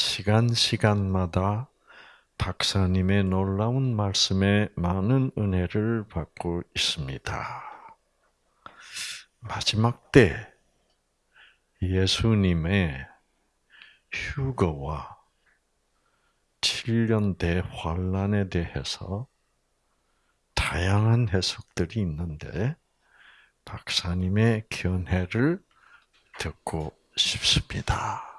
자, 시간 시간마다 박사님의 놀라운 말씀에 많은 은혜를 받고 있습니다. 마지막 때 예수님의 휴거와 7년 대환란에 대해서 다양한 해석들이 있는데 박사님의 견해를 듣고 싶습니다.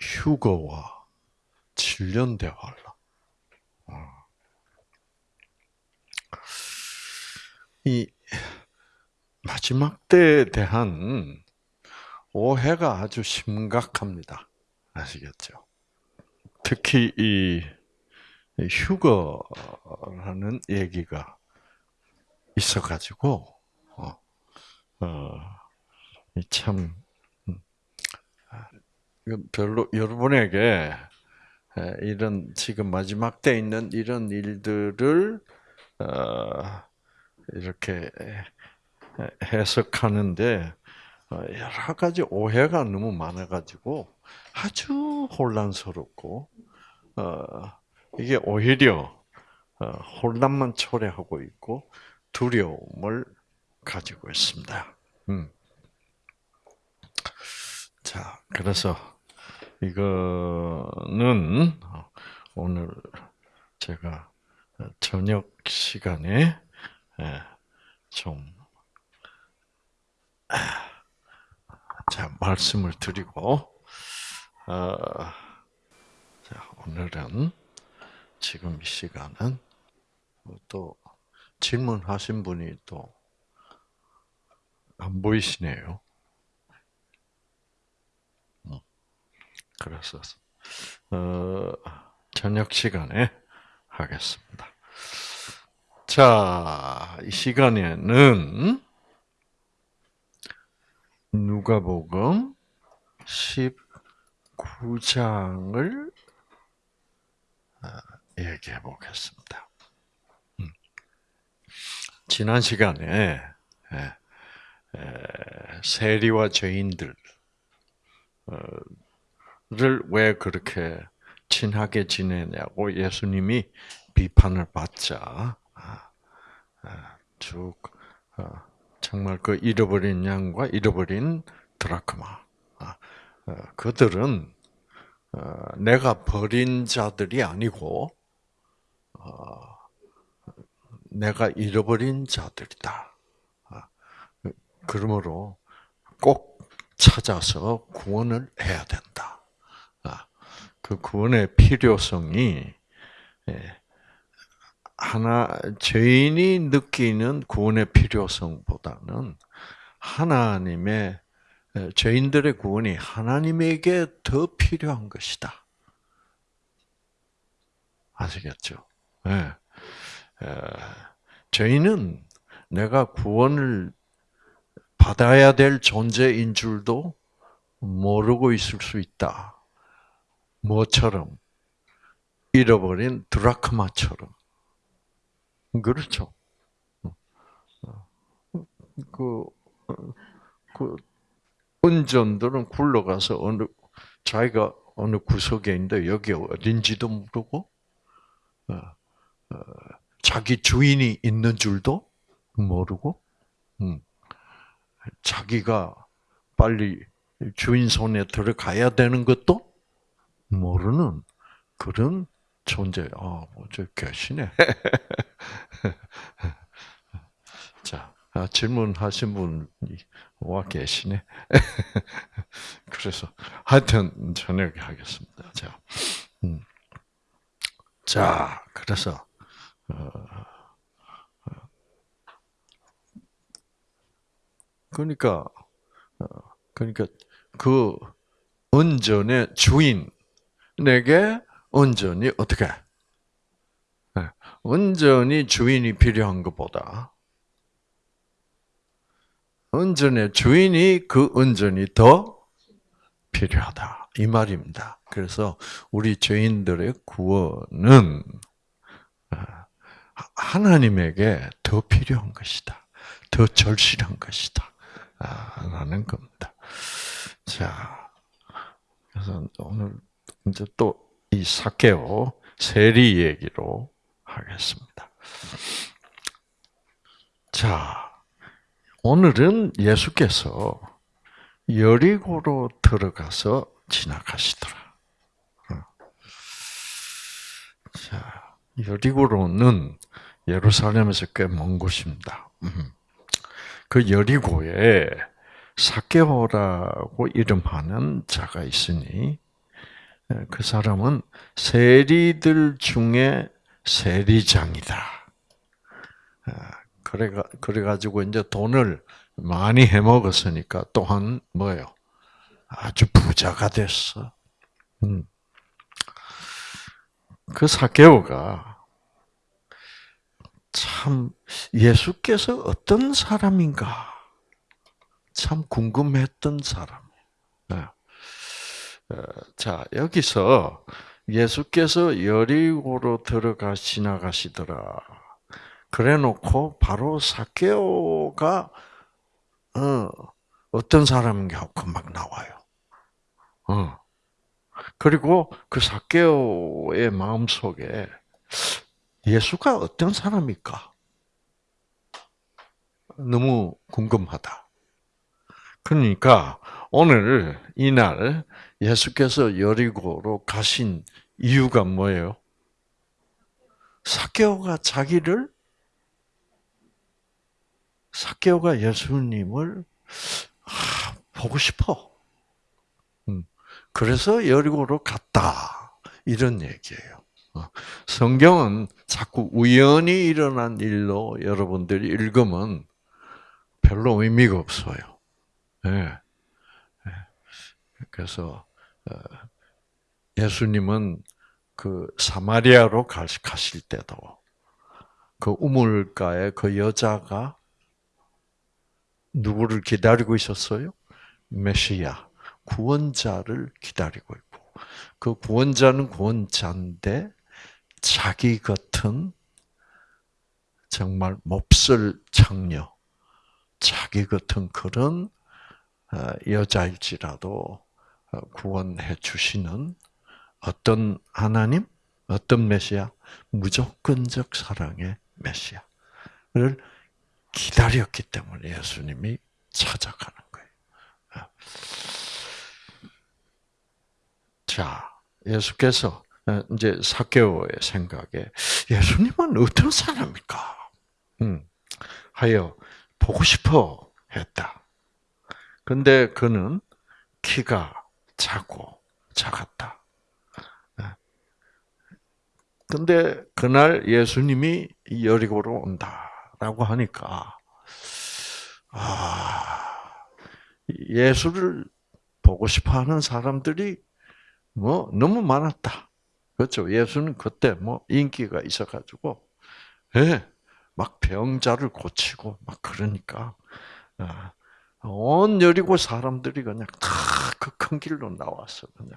휴거와 7년 대환란. 어. 이 마지막 때에 대한 오해가 아주 심각합니다. 아시겠죠? 특히 이 휴거라는 얘기가 있어가지고 어, 어, 참 별로 여러분에게 이런 지금 마지막 때 있는 이런 일들을 어, 이렇게 해석하는데 어, 여러 가지 오해가 너무 많아가지고 아주 혼란스럽고 어, 이게 오히려 혼란만 초래하고 있고 두려움을 가지고 있습니다. 음. 자, 그래서 이거는 오늘 제가 저녁 시간에 예, 좀 자, 말씀을 드리고 어, 자, 오늘은 지금 이 시간은 또 질문하신 분이 또 안 보이시네요. 그래서 어, 저녁 시간에 하겠습니다. 자, 이 시간에는 누가복음 19장을 어, 얘기해 보겠습니다. 음. 지난 시간에 세리와 죄인들 어, 를 왜 그렇게 친하게 지내냐고 예수님이 비판을 받자 아, 아, 쭉 어, 정말 그 잃어버린 양과 잃어버린 드라크마 아, 어, 그들은 어, 내가 버린 자들이 아니고 내가 잃어버린 자들이다. 그러므로 꼭 찾아서 구원을 해야 된다. 그 구원의 필요성이 예, 하나 죄인이 느끼는 구원의 필요성보다는 하나님의 예, 죄인들의 구원이 하나님에게 더 필요한 것이다. 아시겠죠? 네. 죄인은 내가 구원을 받아야 될 존재인 줄도 모르고 있을 수 있다. 뭐처럼 잃어버린 드라크마처럼 그렇죠. 그, 그 은전들은 굴러가서 어느 자기가 어느 구석에 있는데 여기 어딘지도 모르고 어, 어, 자기 주인이 있는 줄도 모르고 음, 자기가 빨리 주인 손에 들어가야 되는 것도 모르는 그런 존재. 아, 뭐저 계시네. 자, 아, 질문하신 분이 와 계시네. 그래서 하여튼 저녁에 하겠습니다. 자, 음. 자, 그래서 어, 어. 그러니까 어, 그러니까 그 은전의 주인 내게 온전히 어떻게? 네. 온전히 주인이 필요한 것보다 온전의 주인이 그 온전히 더 필요하다 이 말입니다. 그래서 우리 죄인들의 구원은 아, 하나님에게 더 필요한 것이다. 더 절실한 것이다. 아, 라는 겁니다. 자, 그래서 오늘 이제 또 이 사케오 세리 얘기로 하겠습니다. 자, 오늘은 예수께서 여리고로 들어가서 지나가시더라. 어. 자, 여리고로는 예루살렘에서 꽤 먼 곳입니다. 음. 그 여리고에 사케오라고 이름하는 자가 있으니 예, 그 사람은 세리들 중에 세리장이다. 아, 그래가 그래가지고 이제 돈을 많이 해먹었으니까 또한 뭐요? 아주 부자가 됐어. 음. 그 사케오가 참 예수께서 어떤 사람인가 참 궁금했던 사람. 네. 어, 자 여기서 예수께서 여리고로 들어가 지나가시더라. 그래놓고 바로 사케오가 어, 어떤 사람인가 하고 막 나와요. 어. 그리고 그 사케오의 마음 속에 예수가 어떤 사람일까? 너무 궁금하다. 그러니까 오늘 이날 예수께서 여리고로 가신 이유가 뭐예요? 사케오가 자기를 사케오가 예수님을 아, 보고 싶어. 음. 그래서 여리고로 갔다. 이런 얘기예요. 어. 성경은 자꾸 우연히 일어난 일로 여러분들이 읽으면 별로 의미가 없어요. 네. 그래서 어, 예수님은 그 사마리아로 가실 때도 그 우물가에 그 여자가 누구를 기다리고 있었어요? 메시아, 구원자를 기다리고 있고, 그 구원자는 구원자인데, 자기 같은 정말 몹쓸 창녀, 자기 같은 그런 어, 여자일지라도 어, 구원해 주시는 어떤 하나님, 어떤 메시아, 무조건적 사랑의 메시아를 기다렸기 때문에 예수님이 찾아가는 거예요. 아. 자, 예수께서 어, 이제 사케오의 생각에 예수님은 어떤 사람일까? 음, 하여 보고 싶어 했다. 근데 그는 키가 작고 작았다. 아. 근데 그날 예수님이 여리고로 온다. 라고 하니까, 아, 예수를 보고 싶어 하는 사람들이 뭐 너무 많았다. 그렇죠. 예수는 그때 뭐 인기가 있어가지고, 예, 막 병자를 고치고 막 그러니까, 아, 온 여리고 사람들이 그냥 다 그 큰 길로 나왔어, 그냥.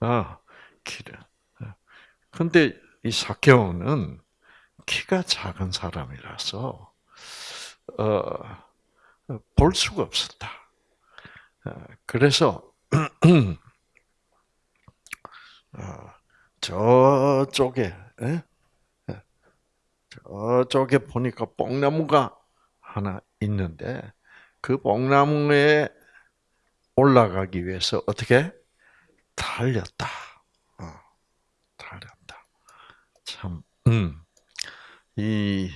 아, 길에. 근데 이 사케오는 키가 작은 사람이라서 어, 볼 수가 없었다. 어, 그래서 어, 저쪽에 에? 저쪽에 보니까 뽕나무가 하나 있는데 그 뽕나무에 올라가기 위해서 어떻게 달렸다. 어, 달렸다. 참, 음. 이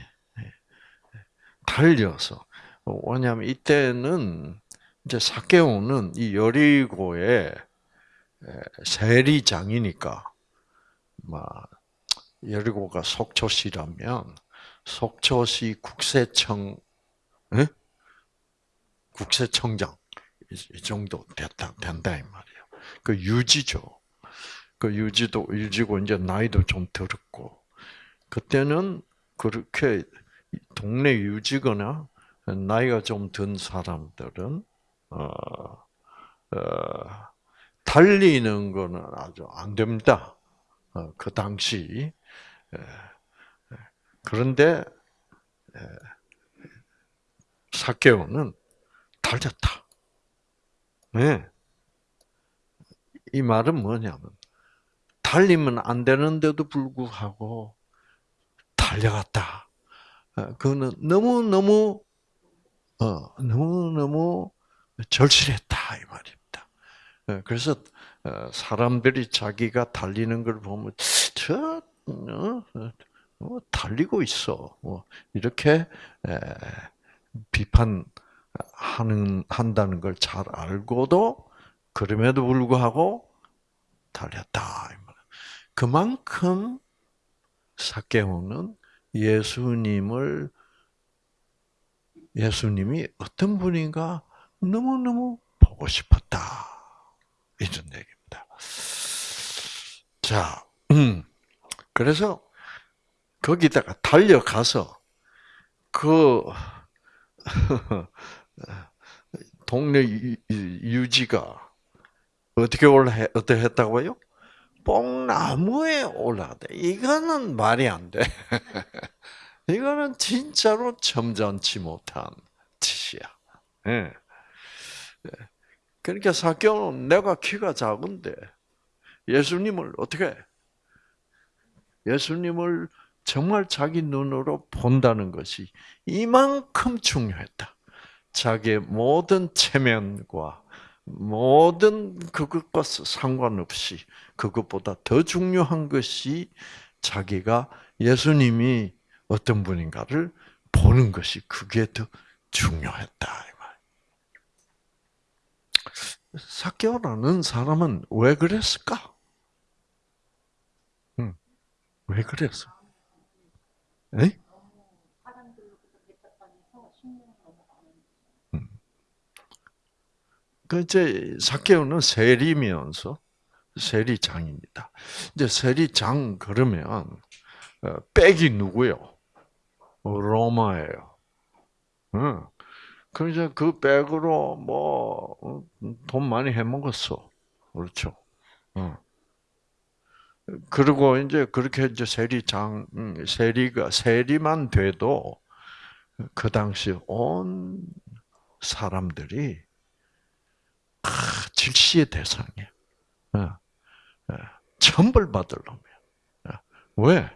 달려서 왜냐하면 이때는 이제 사케오는 이 여리고의 세리장이니까 막 여리고가 속초시라면 속초시 국세청 에? 국세청장 이 정도 됐다 된다 이 말이에요. 그 유지죠. 그 유지도 유지고 이제 나이도 좀 들었고 그때는 그렇게 동네 유지거나 나이가 좀 든 사람들은 어, 어, 달리는 거는 아주 안 됩니다. 어, 그 당시 에, 그런데 사케오는 달렸다. 네. 이 말은 뭐냐면 달리면 안 되는데도 불구하고 달려갔다. 어, 그거는 너무 너무 어, 너무 너무 절실했다 이 말입니다. 어, 그래서 어, 사람들이 자기가 달리는 걸 보면 저 어, 어, 달리고 있어. 뭐 이렇게 비판 하는 한다는 걸 잘 알고도 그럼에도 불구하고 달렸다. 그만큼 사케오는 예수님을 예수님이 어떤 분인가 너무너무 보고 싶었다. 이런 얘기입니다. 자, 음, 그래서 거기다가 달려가서 그 동네 유지가 어떻게 올라 어떻게 했다고요? 뽕나무에 올라가다. 이거는 말이 안 돼. 이거는 진짜로 점잖지 못한 짓이야. 예. 그러니까 사교는 내가 키가 작은데 예수님을 어떻게 예수님을 정말 자기 눈으로 본다는 것이 이만큼 중요했다. 자기의 모든 체면과 모든 그것과 상관없이 그것보다 더 중요한 것이 자기가 예수님이 어떤 분인가를 보는 것이 그게 더 중요했다. 사케오라는 사람은 왜 그랬을까? 응. 왜 그랬어? 에? 그 이제 사케오는 세리면서 세리장입니다. 이제 세리장 그러면 어, 백이 누구요? 로마예요. 응. 그 이제 그 백으로 뭐돈 어, 많이 해 먹었어. 그렇죠. 응. 그리고 이제 그렇게 이제 세리장 음, 세리가 세리만 돼도 그 당시 온 사람들이 아, 질시의 대상이야. 어, 어, 천벌 받을 놈이야. 어, 왜?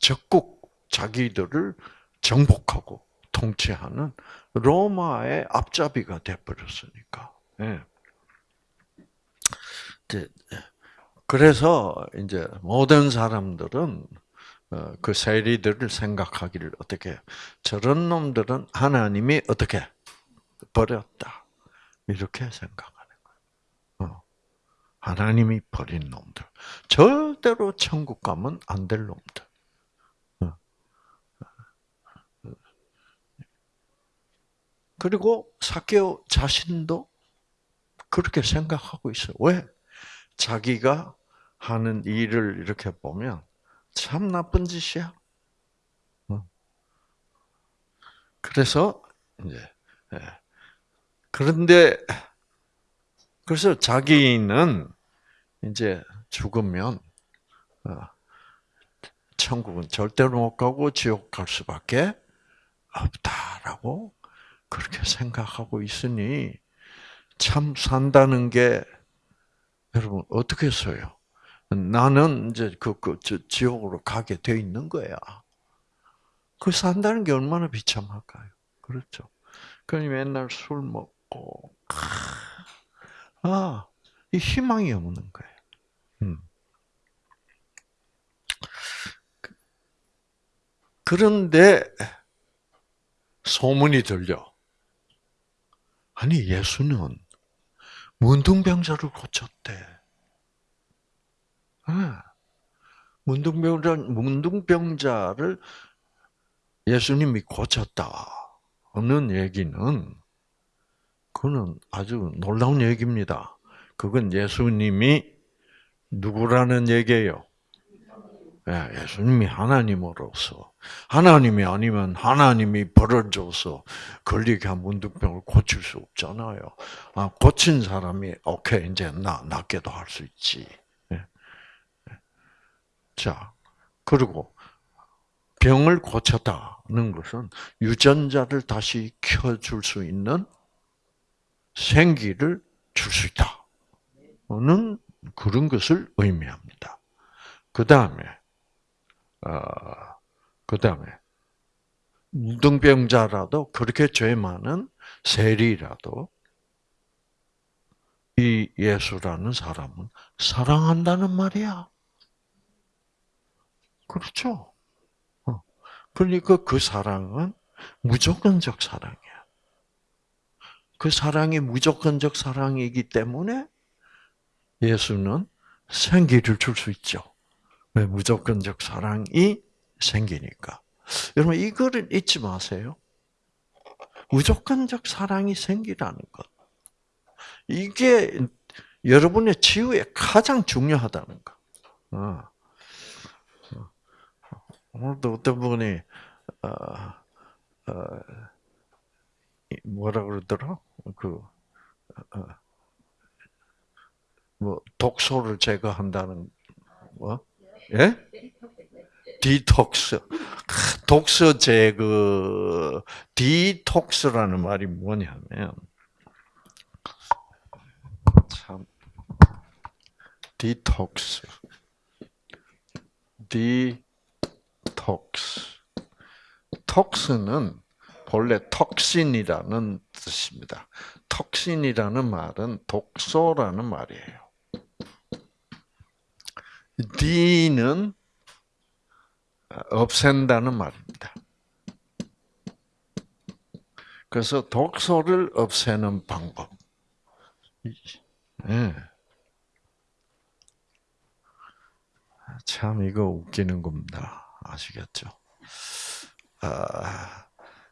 적국 자기들을 정복하고 통치하는 로마의 앞잡이가 돼버렸으니까. 예. 그래서 이제 모든 사람들은 그 세리들을 생각하기를 어떻게 저런 놈들은 하나님이 어떻게 버렸다. 이렇게 생각하는 거예요. 어. 하나님이 버린 놈들. 절대로 천국 가면 안 될 놈들. 어. 그리고 사케오 자신도 그렇게 생각하고 있어요. 왜? 자기가 하는 일을 이렇게 보면 참 나쁜 짓이야. 어. 그래서 이제 예. 그런데 그래서 자기는 이제 죽으면 어, 천국은 절대로 못 가고 지옥 갈 수밖에 없다라고 그렇게 생각하고 있으니 참 산다는 게 여러분 어떻게 써요? 나는 이제 그, 그 지옥으로 가게 돼 있는 거야. 그 산다는 게 얼마나 비참할까요? 그렇죠. 그러니 맨날 술 먹고 없고, 아, 이 희망이 없는 거예요. 음. 그런데 소문이 들려. 아니 예수는 문둥병자를 고쳤대. 아, 문둥병자 문둥병자를 예수님이 고쳤다는 얘기는 그거는 아주 놀라운 얘기입니다. 그건 예수님이 누구라는 얘기예요? 예, 예수님이 하나님으로서 하나님이 아니면 하나님이 벌을 줘서 걸리게 한 문득병을 고칠 수 없잖아요. 아, 고친 사람이 오케이 이제 나 낫게도 할 수 있지. 예. 예. 자 그리고 병을 고쳤다는 것은 유전자를 다시 켜줄 수 있는 생기를 줄 수 있다. 그런 것을 의미합니다. 그 다음에, 어, 그 다음에, 무등병자라도 그렇게 죄 많은 세리라도 이 예수라는 사람은 사랑한다는 말이야. 그렇죠. 어. 그러니까 그 사랑은 무조건적 사랑이야. 그 사랑이 무조건적 사랑이기 때문에 예수는 생기를 줄 수 있죠. 왜 무조건적 사랑이 생기니까. 여러분 이거를 잊지 마세요. 무조건적 사랑이 생기라는 것. 이게 여러분의 치유에 가장 중요하다는 거. 어. 오늘도 어떤 분이 어, 어, 뭐라 그러더라? 그 어, 뭐 독소를 제거한다는 뭐? 예? 디톡스. 독소 제거 디톡스라는 말이 뭐냐면 참 detox detox tox는 본래 toxin이라는 뜻입니다. toxin이라는 말은 독소라는 말이에요. de는 없앤다는 말입니다. 그래서 독소를 없애는 방법. 네. 참 이거 웃기는 겁니다. 아시겠죠? 아,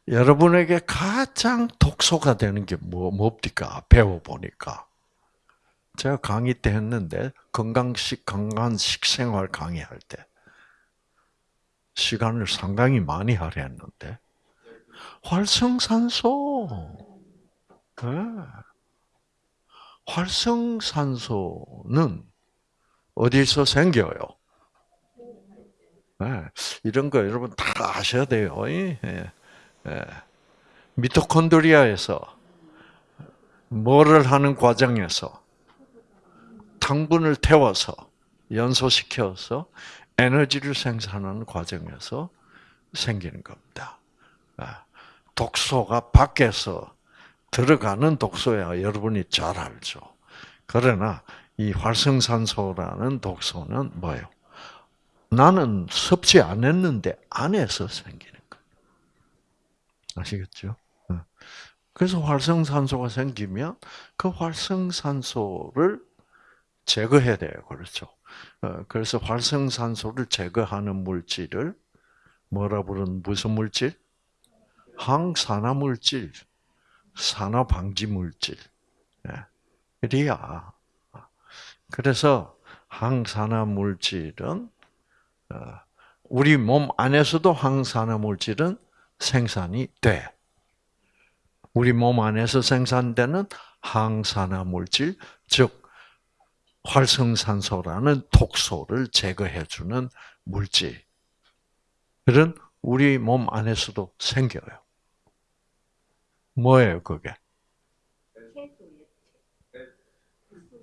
여러분에게 가장 독소가 되는 게 뭐, 뭡니까? 배워보니까. 제가 강의 때 했는데, 건강식, 건강한 식생활 강의할 때, 시간을 상당히 많이 할애했는데, 활성산소. 네. 활성산소는 어디서 생겨요? 네. 이런 거 여러분 다 아셔야 돼요. 예. 예. 미토콘드리아에서 뭐를 하는 과정에서 당분을 태워서 연소시켜서 에너지를 생산하는 과정에서 생기는 겁니다. 아, 독소가 밖에서 들어가는 독소야 여러분이 잘 알죠. 그러나 이 활성산소라는 독소는 뭐예요? 나는 섭취 안 했는데 안에서 거예요. 아시겠죠? 어. 그래서 활성산소가 생기면 그 활성산소를 제거해야 돼요. 그렇죠? 어, 그래서 활성산소를 제거하는 물질을 뭐라 부르는 무슨 물질? 항산화 물질, 산화 방지 물질. 이야. 그래서 항산화 물질은 어, 우리 몸 안에서도 항산화 물질은 생산이 돼. 우리 몸 안에서 생산되는 항산화 물질, 즉 활성산소라는 독소를 제거해주는 물질은 우리 몸 안에서도 생겨요. 뭐예요, 그게?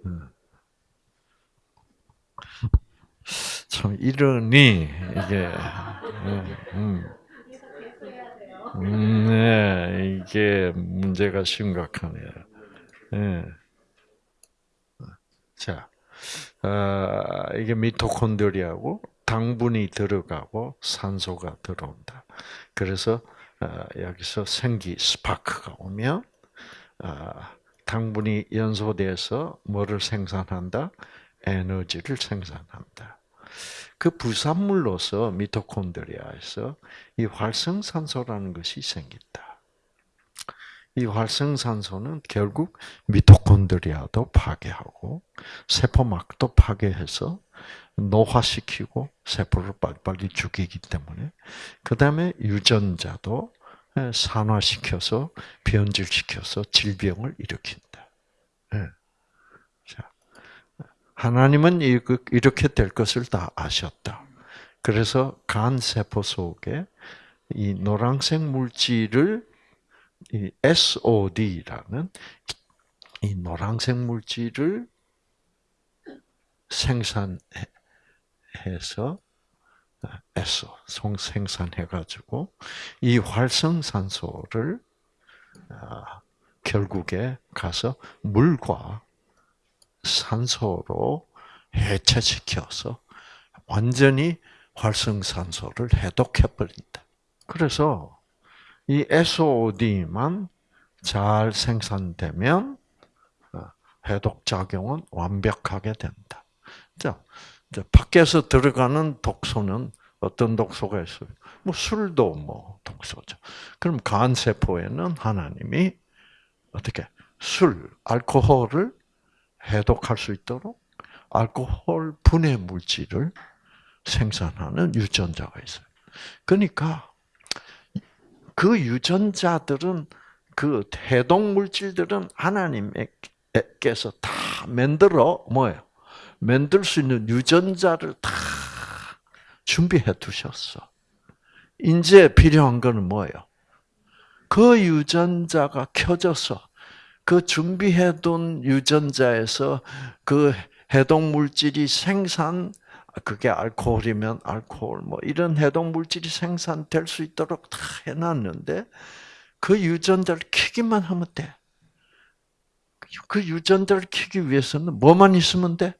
음. 참 이러니 이게 음, 음. 음, 네, 이게 문제가 심각하네요. 네. 자, 어, 이게 미토콘드리아고 당분이 들어가고 산소가 들어온다. 그래서 어, 여기서 생기 스파크가 오면 어, 당분이 연소돼서 뭐를 생산한다? 에너지를 생산한다. 그 부산물로서 미토콘드리아에서 이 활성산소라는 것이 생긴다. 이 활성산소는 결국 미토콘드리아도 파괴하고 세포막도 파괴해서 노화시키고 세포를 빨리빨리 죽이기 때문에 그 다음에 유전자도 산화시켜서 변질시켜서 질병을 일으킨다. 하나님은 이렇게 될 것을 다 아셨다. 그래서 간 세포 속에 이 노란색 물질을 이 SOD라는 이 노란색 물질을 생산해서 송 생산해가지고 이 활성산소를 아, 결국에 가서 물과 산소로 해체시켜서 완전히 활성산소를 해독해 버린다. 그래서 이 SOD만 잘 생산되면 어, 해독 작용은 완벽하게 된다. 자, 밖에서 들어가는 독소는 어떤 독소가 있어요? 뭐 술도 뭐 독소죠. 그럼 간 세포에는 하나님이 어떻게 술, 알코올을 해독할 수 있도록 알코올 분해 물질을 생산하는 유전자가 있어요. 그러니까 그 유전자들은 그 해독 물질들은 하나님께서 다 만들어 뭐예요? 만들 수 있는 유전자를 다 준비해 두셨어. 이제 필요한 거는 뭐예요? 그 유전자가 켜져서 그 준비해둔 유전자에서 그 해독 물질이 생산 그게 알코올이면 알코올 뭐 이런 해독 물질이 생산될 수 있도록 다 해놨는데 그 유전자를 키기만 하면 돼. 그 유전자를 키기 위해서는 뭐만 있으면 돼?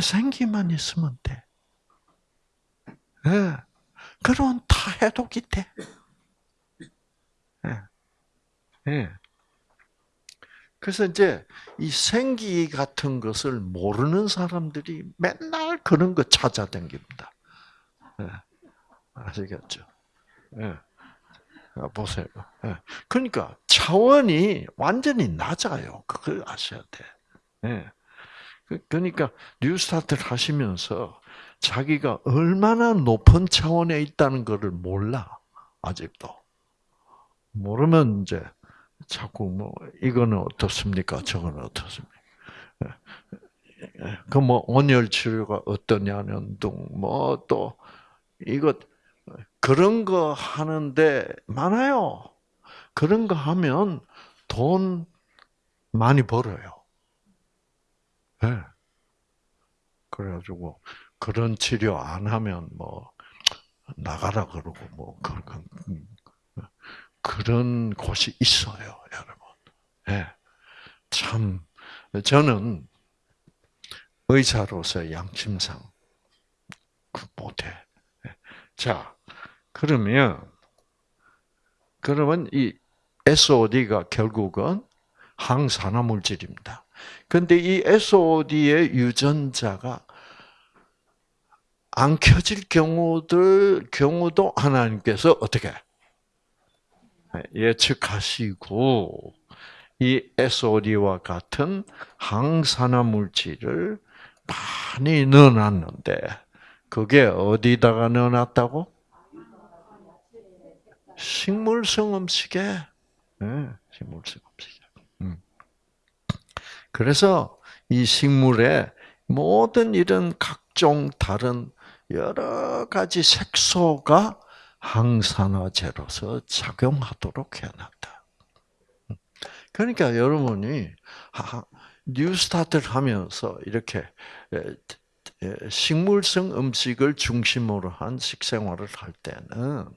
생기만 있으면 돼. 예. 그럼 다 해독이 돼. 예. 예. 그래서 이제 이 생기 같은 것을 모르는 사람들이 맨날 그런 거 찾아다닙니다. 예. 아시겠죠? 예. 아, 보세요. 예. 그러니까 차원이 완전히 낮아요. 그걸 아셔야 돼. 예. 그, 그러니까 뉴스타트를 하시면서 자기가 얼마나 높은 차원에 있다는 것을 몰라 아직도 모르면 이제 자꾸 뭐 이거는 어떻습니까? 저거는 어떻습니까? 그뭐 온열 치료가 어떠냐는 등뭐또 이것 그런 거 하는데 많아요. 그런 거 하면 돈 많이 벌어요. 네. 그래가지고 그런 치료 안 하면 뭐 나가라 그러고 뭐 그런 그런 곳이 있어요, 여러분. 예. 참 저는 의사로서 양심상 그 못해. 예. 자, 그러면 그러면 이 SOD가 결국은 항산화 물질입니다. 근데 이 SOD의 유전자가 안 켜질 경우들 경우도 하나님께서 어떻게 예측하시고 이 SOD와 같은 항산화 물질을 많이 넣어놨는데 그게 어디다가 넣어놨다고? 식물성 음식에, 네, 식물성 음식에. 음. 그래서 이 식물에 모든 이런 각종 다른 여러 가지 색소가 항산화제로서 작용하도록 해놨다. 그러니까 여러분이 뉴스타트를 하면서 이렇게 식물성 음식을 중심으로 한 식생활을 할 때는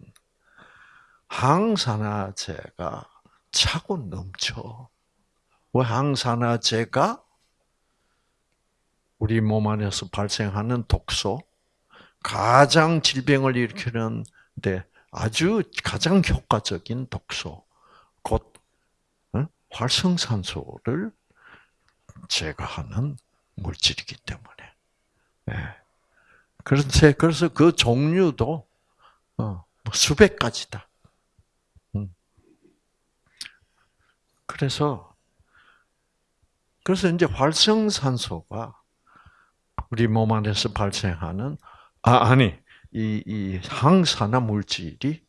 항산화제가 차고 넘쳐. 왜 항산화제가 우리 몸 안에서 발생하는 독소, 가장 질병을 일으키는 데 아주 가장 효과적인 독소, 곧 활성산소를 제거하는 물질이기 때문에. 예. 그래서 그래서 그 종류도 어, 뭐 수백 가지다. 음. 그래서 그래서 이제 활성산소가 우리 몸 안에서 발생하는 아 아니 이, 이 항산화 물질이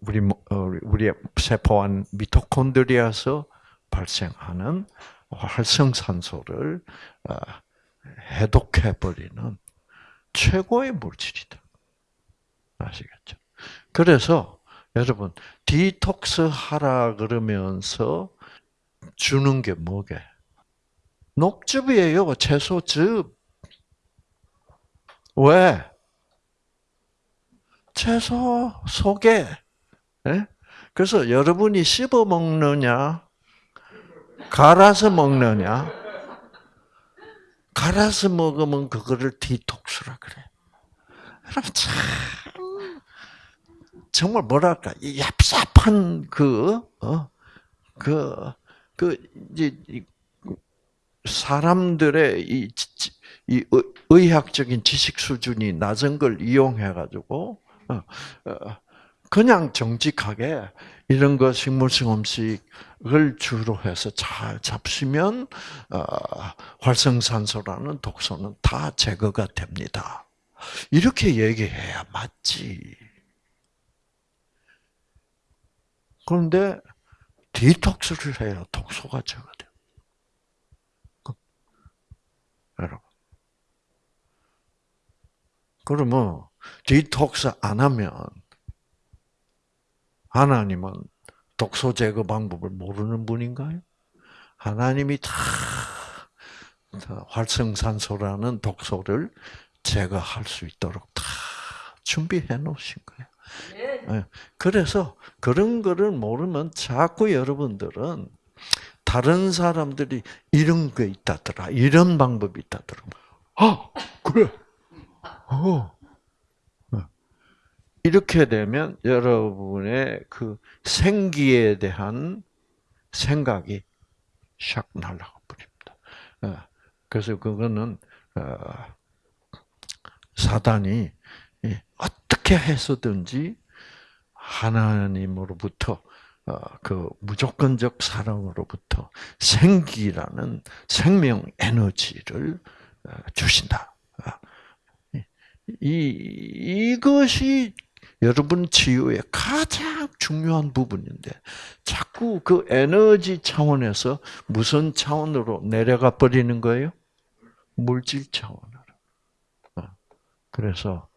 우리 어, 우리 세포 안 미토콘드리아에서 발생하는 활성산소를 어, 해독해 버리는 최고의 물질이다. 아시겠죠? 그래서 여러분 디톡스 하라 그러면서 주는 게 뭐게? 녹즙이에요. 채소즙. 왜? 채소 속에. 예? 그래서 여러분이 씹어 먹느냐, 갈아서 먹느냐, 갈아서 먹으면 그거를 디톡스라 그래. 여러분 참 정말 뭐랄까 이 얍삽한 그 어, 그, 그, 이제, 사람들의 이, 이 의학적인 지식 수준이 낮은 걸 이용해 가지고, 어, 어, 그냥 정직하게 이런 거 식물성 음식을 주로 해서 잘 잡수면, 어, 활성산소라는 독소는 다 제거가 됩니다. 이렇게 얘기해야 맞지. 그런데 디톡스를 해야 독소가 제거돼요. 여러분. 그러면 디톡스 안 하면 하나님은 독소 제거 방법을 모르는 분인가요? 하나님이 다 활성산소라는 독소를 제거할 수 있도록 다 준비해 놓으신 거예요. 네. 그래서 그런 거를 모르면 자꾸 여러분들은 다른 사람들이 이런 게 있다더라, 이런 방법이 있다더라. 아, 그래. 어. 어. 이렇게 되면 여러분의 그 생기에 대한 생각이 샥 날아가 버립니다. 어. 그래서 그거는 사단이 어떻게 해서든지 하나님으로부터 어, 그 무조건적 사랑으로부터 생기라는 생명 에너지를 어, 주신다. 어, 이 이것이 여러분 치유의 가장 중요한 부분인데 자꾸 그 에너지 차원에서 무슨 차원으로 내려가 버리는 거예요? 물질 차원으로. 그래서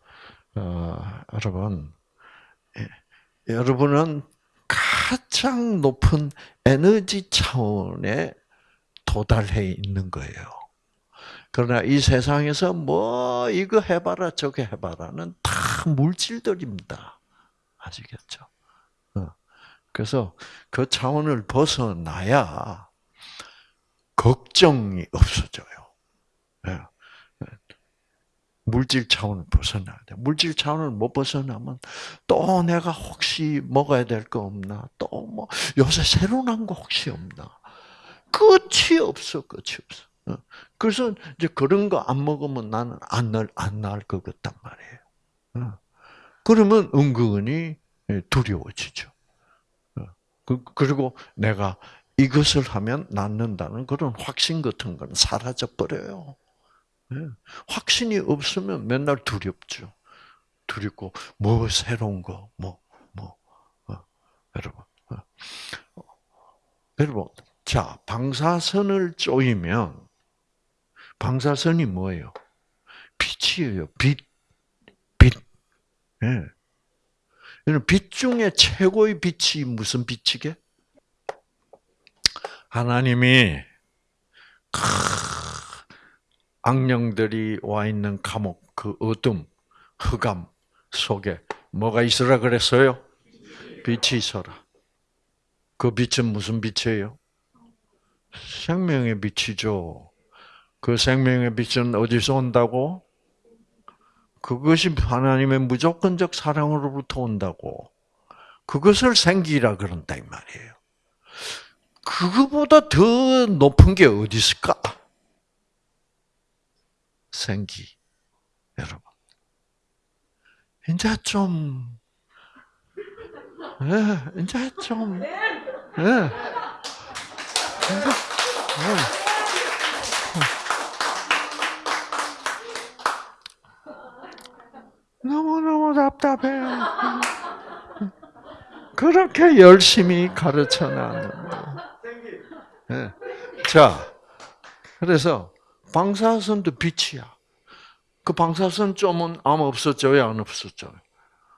어, 여러분 예, 여러분은 가장 높은 에너지 차원에 도달해 있는 거예요. 그러나 이 세상에서 뭐 이거 해봐라 저거 해봐라는 다 물질들입니다. 아시겠죠? 어. 그래서 그 차원을 벗어나야 걱정이 없어져요. 예. 물질 차원을 벗어나야 돼. 물질 차원을 못 벗어나면 또 내가 혹시 먹어야 될 거 없나? 또 뭐 요새 새로 난 거 혹시 없나? 끝이 없어, 끝이 없어. 어. 그래서 이제 그런 거 안 먹으면 나는 안 날, 안 나을 것 같단 말이에요. 어. 그러면 은근히 두려워지죠. 어. 그, 그리고 내가 이것을 하면 낫는다는 그런 확신 같은 건 사라져 버려요. 예. 확신이 없으면 맨날 두렵죠. 두렵고 뭐 새로운 거, 뭐 뭐, 어, 여러분, 어. 여러분, 자 방사선을 쪼이면 방사선이 뭐예요? 빛이에요. 빛, 빛. 예. 빛 중에 최고의 빛이 무슨 빛이게? 하나님이 악령들이 와 있는 감옥, 그 어둠, 흑암 속에 뭐가 있으라 그랬어요? 빛이 있어라. 그 빛은 무슨 빛이에요? 생명의 빛이죠. 그 생명의 빛은 어디서 온다고? 그것이 하나님의 무조건적 사랑으로부터 온다고. 그것을 생기라 그런다 이 말이에요. 그거보다 더 높은 게 어디 있을까? 생기. 여러분. 이제 좀, 예, 이제 좀, 예. 이제, 예. 너무너무 답답해. 그렇게 열심히 가르쳐 놨는데. 예. 자, 그래서 방사선도 빛이야. 그 방사선 좀은 아마 없어져요, 안 없어져요?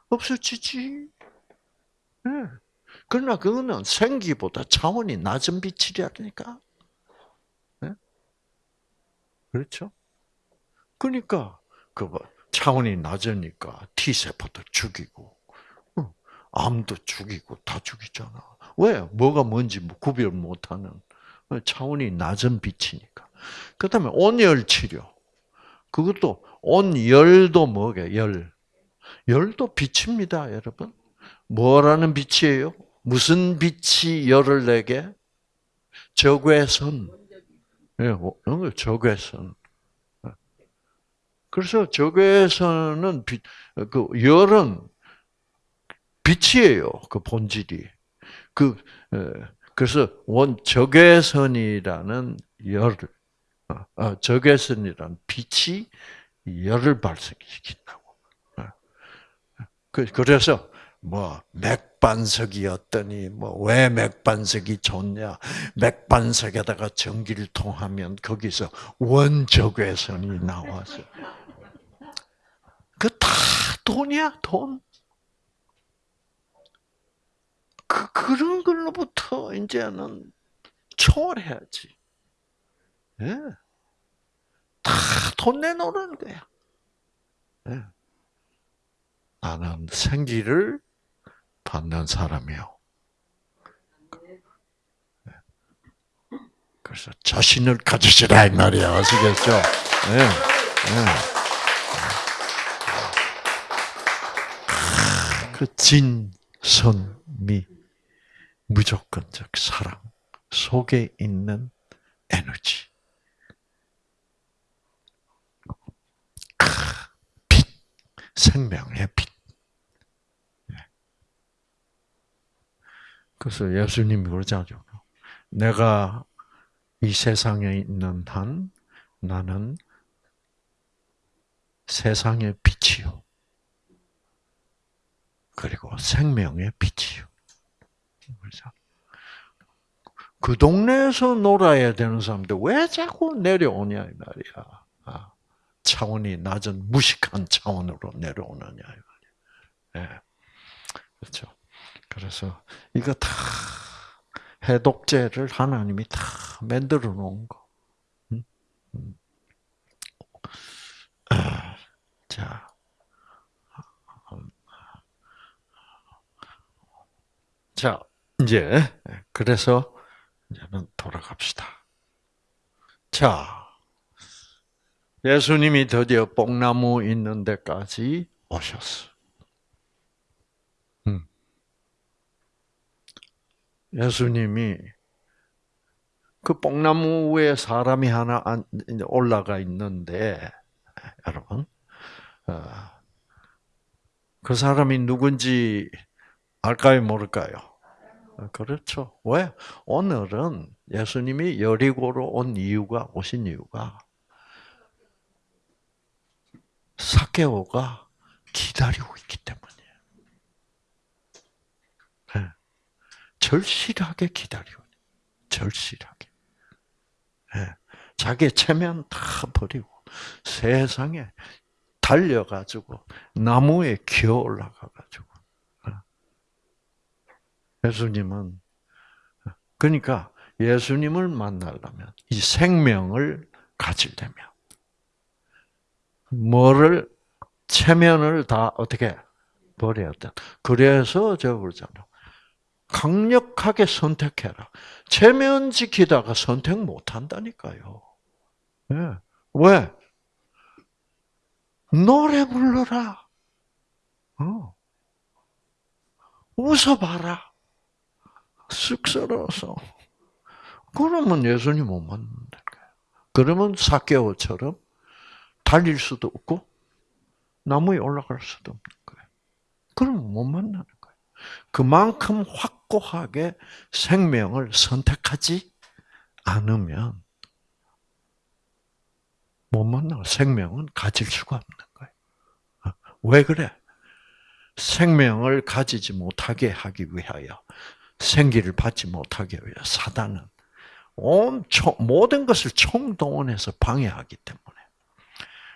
없어지지. 네. 그러나 그거는 생기보다 차원이 낮은 빛이라니까. 네? 그렇죠? 그러니까 그 차원이 낮으니까 T 세포도 죽이고 어, 암도 죽이고 다 죽이잖아. 왜? 뭐가 뭔지 뭐 구별 못하는 차원이 낮은 빛이니까. 그 다음에 온열 치료. 그것도 온열도 뭐게 열. 열도 빛입니다, 여러분. 뭐라는 빛이에요? 무슨 빛이 열을 내게? 적외선. 예, 어, 적외선. 그래서 적외선은 빛, 그 열은 빛이에요. 그 본질이. 그 그래서 원 적외선이라는 열, 어, 어, 적외선이라는 빛이 열을 발생시킨다고. 어. 그, 그래서 뭐 맥반석이었더니 뭐 왜 맥반석이 좋냐? 맥반석에다가 전기를 통하면 거기서 원적외선이 나와서 그 다 돈이야 돈. 그 그런 걸로부터 이제는 초월해야지. 예. 다 돈 내놓는 거야. 예. 나는 생기를 받는 사람이요. 예. 그래서 자신을 가지시라 이 말이야. 아시겠죠? 네. 네. 그 진선미 무조건적 사랑 속에 있는 에너지. 빛, 생명의 빛. 그래서 예수님이 그러잖아요. 내가 이 세상에 있는 한 나는 세상의 빛이요. 그리고 생명의 빛이요. 그렇죠? 그 동네에서 놀아야 되는 사람들 왜 자꾸 내려오냐 이 말이야. 아, 차원이 낮은 무식한 차원으로 내려오느냐 이 말이야. 네. 그렇죠. 그래서 이거 다 해독제를 하나님이 다 만들어 놓은 거. 아, 자. 자, 이제, 그래서, 이제는 돌아갑시다. 자, 예수님이 드디어 뽕나무 있는 데까지 오셨어. 예수님이 그 뽕나무 위에 사람이 하나 올라가 있는데, 여러분, 어, 그 사람이 누군지 알까요, 모를까요? 그렇죠. 왜? 오늘은 예수님이 여리고로 온 이유가, 오신 이유가, 사케오가 기다리고 있기 때문이에요. 절실하게 기다리고 절실하게. 네. 자기 체면 다 버리고 세상에 달려가지고 나무에 기어 올라가가지고 예수님은 그러니까 예수님을 만나려면 이 생명을 가지려면 뭐를 체면을 다 어떻게 버려야 돼. 그래서 저 그러잖아. 강력하게 선택해라. 체면 지키다가 선택 못 한다니까요. 네. 왜? 노래 불러라. 어. 웃어봐라. 쑥스러워서. 그러면 예수님 못 만난다. 그러면 사케오처럼 달릴 수도 없고 나무에 올라갈 수도 없는 거예요. 그러면 못 만나는 거예요. 그만큼 확고하게 생명을 선택하지 않으면 못 만나. 생명은 가질 수가 없는 거예요. 어? 왜 그래? 생명을 가지지 못하게 하기 위하여 생기를 받지 못하게 위하여 사단은 온 모든 것을 총동원해서 방해하기 때문에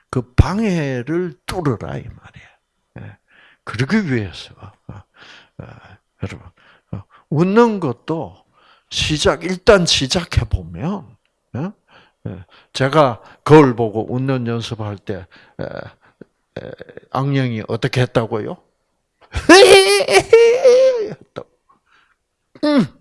그 방해를 뚫으라 이 말이에요. 예. 그러기 위해서 어, 어, 여러분 웃는 것도 시작 일단 시작해 보면 예. 제가 거울 보고 웃는 연습할 때 악령이 어떻게 했다고요? 했다고. 음.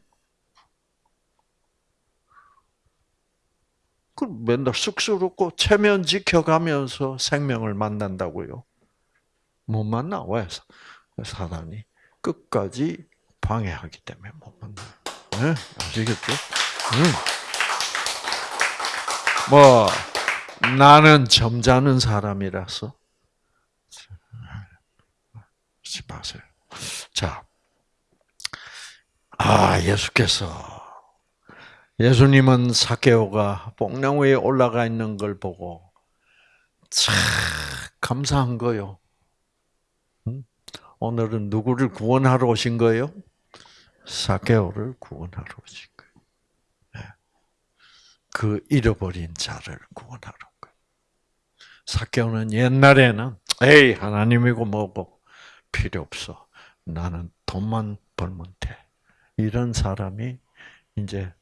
그 맨날 쑥스럽고 체면 지켜가면서 생명을 만난다고요. 못 만나 왜 사단이 끝까지 방해하기 때문에 못 만나. 네? 아시겠죠? 음. 뭐 나는 점잖은 사람이라서 하지 마세요. 자, 아 예수께서 예수님은 사케오가 뽕나무에 올라가 있는 걸 보고 참 감사한 거요. 오늘은 누구를 구원하러 오신 거예요? 사케오를 구원하러 오신 거예요. 네. 그 잃어버린 자를 구원하러 온. 사케오는 옛날에는 에이 하나님이고 뭐고 필요 없어. 나는 돈만 벌면 돼. 이런 사람이 이제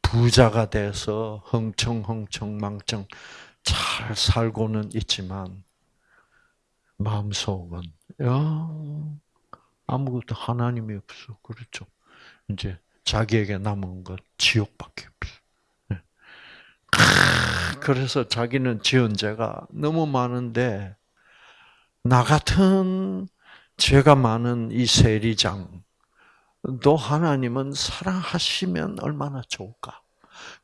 부자가 돼서 흥청흥청망청 잘 살고는 있지만 마음속은 야 아무것도 하나님이 없어 그렇죠. 이제 자기에게 남은 것 지옥밖에 없어. 네. 그래서 자기는 지은 죄가 너무 많은데 나 같은 죄가 많은 이 세리장 너 하나님은 사랑하시면 얼마나 좋을까?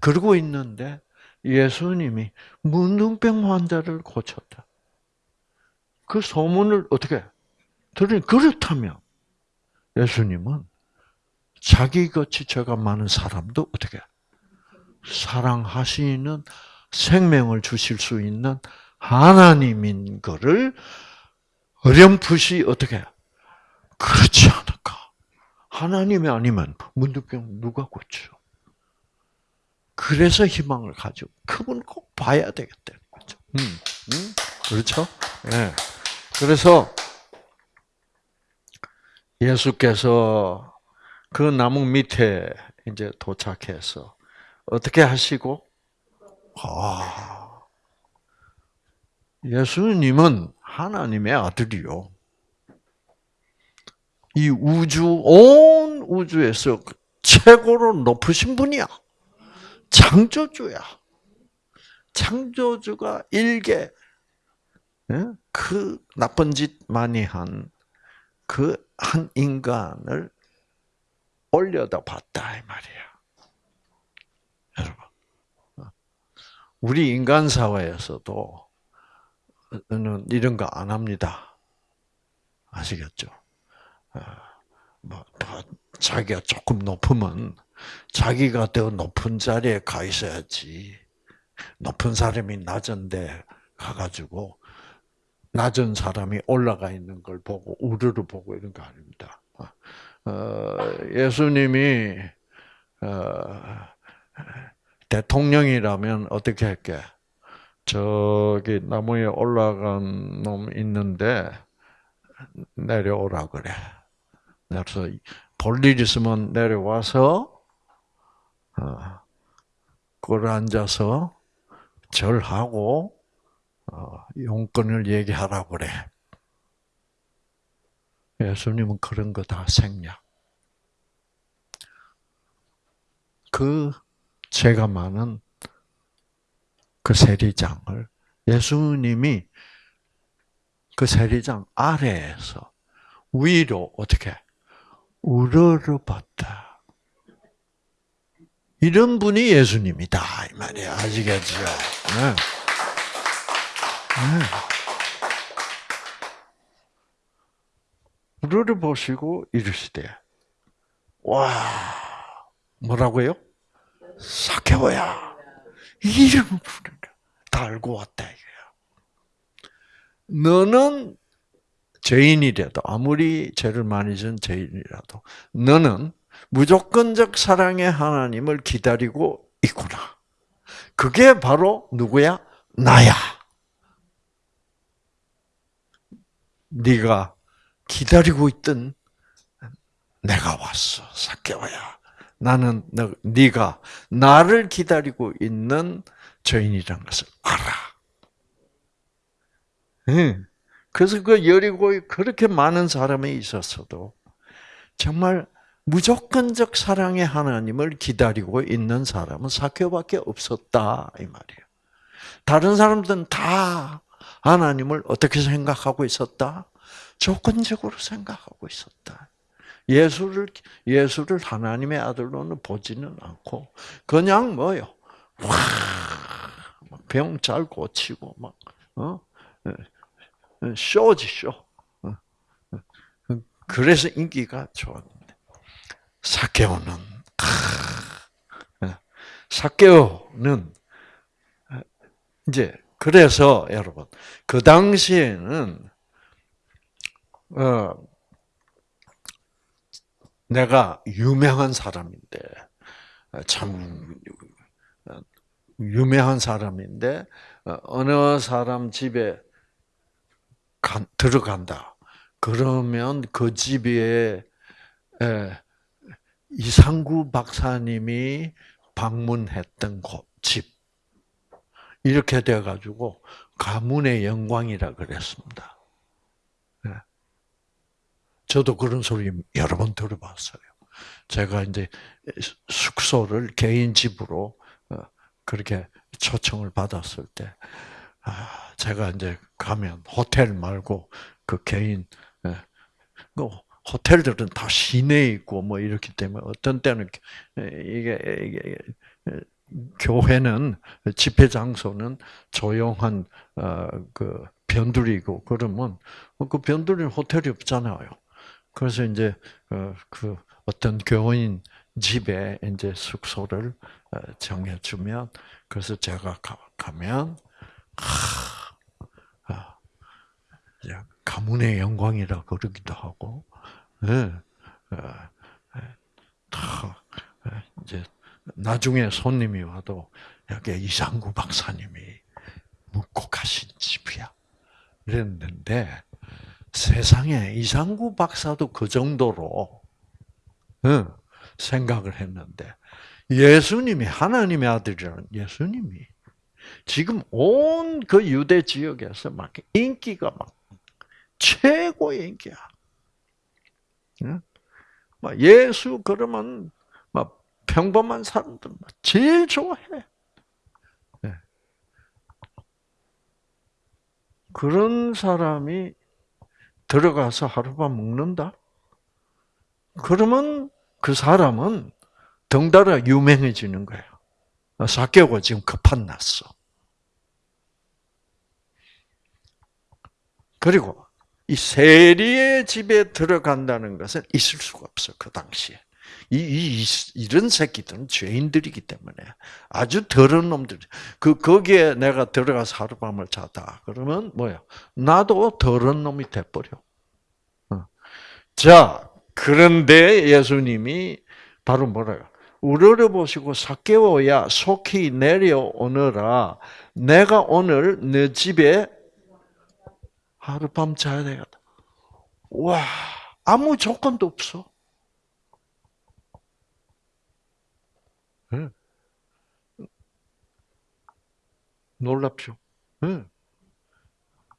그러고 있는데 예수님이 문둥병 환자를 고쳤다. 그 소문을 어떻게 들으니 그렇다면 예수님은 자기같이 죄가 많은 사람도 어떻게 사랑하시는 생명을 주실 수 있는 하나님인 것을 어렴풋이 어떻게 그렇지 않을까? 하나님이 아니면 문득병 누가 고쳐? 그래서 희망을 가지고 그분 꼭 봐야 되겠다는 거죠. 음, 음, 그렇죠? 네. 그래서 예수께서 그 나무 밑에 이제 도착해서 어떻게 하시고? 아, 예수님은 하나님의 아들이요. 이 우주, 온 우주에서 최고로 높으신 분이야. 창조주야. 창조주가 일개, 예? 그 나쁜 짓 많이 한, 그 한 인간을 올려다 봤다, 이 말이야. 여러분. 우리 인간 사회에서도 이런 거 안 합니다. 아시겠죠? 뭐, 뭐, 자기가 조금 높으면 자기가 더 높은 자리에 가 있어야지. 높은 사람이 낮은데 가가지고 낮은 사람이 올라가 있는 걸 보고 우르르 보고 이런 거 아닙니다. 어, 예수님이 어, 대통령이라면 어떻게 할게? 저기 나무에 올라간 놈 있는데 내려오라 그래. 그래서 볼일 있으면 내려와서 어, 꿇어 앉아서 절하고 어, 용건을 얘기하라 그래. 예수님은 그런 거 다 생략. 그 죄가 많은 그 세리장을 예수님이 그 세리장 아래에서 위로 어떻게 우러러봤다. 이런 분이 예수님이다 이 말이야 아시겠죠? 네. 네. 우러러 보시고 이르시되 와 뭐라고요? 사케오야 이름 부르다 알고 왔다. 너는 죄인이라도 아무리 죄를 많이 진 죄인이라도 너는 무조건적 사랑의 하나님을 기다리고 있구나. 그게 바로 누구야? 나야. 네가 기다리고 있던 내가 왔어. 사케오야. 나는 네가 나를 기다리고 있는 죄인이라는 것을 알아. 응. 그래서 그 여리고에 그렇게 많은 사람이 있었어도 정말 무조건적 사랑의 하나님을 기다리고 있는 사람은 사케오밖에 없었다 이 말이에요. 다른 사람들은 다 하나님을 어떻게 생각하고 있었다? 조건적으로 생각하고 있었다. 예수를 예수를 하나님의 아들로는 보지는 않고 그냥 뭐요? 병 잘 고치고 막 어? 쇼지 쇼. 어? 그래서 인기가 좋았는데 사케오는 사케오는 이제 그래서 여러분 그 당시에는 어 내가 유명한 사람인데 참 유명한 사람인데 어느 사람 집에 들어간다. 그러면 그 집에 이상구 박사님이 방문했던 곳, 집. 이렇게 돼가지고 가문의 영광이라 그랬습니다. 네. 저도 그런 소리 여러 번 들어봤어요. 제가 이제 숙소를 개인 집으로 어, 그렇게 초청을 받았을 때, 아, 제가 이제 가면 호텔 말고 그 개인, 예, 그 호텔들은 다 시내에 있고 뭐 이렇기 때문에 어떤 때는 이게, 이게 교회는 집회 장소는 조용한 어, 그 변두리고 그러면 그 변두리는 호텔이 없잖아요. 그래서 이제 어, 그 어떤 교인 집에 이제 숙소를 어, 정해주면 그래서 제가 가면 아, 가문의 영광이라 그러기도 하고, 네. 다 이제 나중에 손님이 와도 여기 이상구 박사님이 묵고 가신 집이야. 그랬는데 세상에 이상구 박사도 그 정도로 생각을 했는데 예수님이 하나님의 아들이라는 예수님이 지금 온 그 유대 지역에서 막 인기가 막 최고의 인기야. 예수 그러면 막 평범한 사람들 제일 좋아해. 네. 그런 사람이 들어가서 하룻밤 묵는다? 그러면 그 사람은 덩달아 유명해지는 거야. 사개오가 지금 급한 났어. 그리고 이 세리의 집에 들어간다는 것은 있을 수가 없어 그 당시에. 이, 이, 이런 새끼들은 죄인들이기 때문에 아주 더러운 놈들. 그 거기에 내가 들어가서 하룻밤을 자다. 그러면 뭐야? 나도 더러운 놈이 돼 버려. 어. 자, 그런데 예수님이 바로 뭐라요? 우러러 보시고 사개오야 속히 내려오너라. 내가 오늘 너 집에 하룻밤 자야 되겠다. 와, 아무 조건도 없어. 네. 놀랍죠? 네.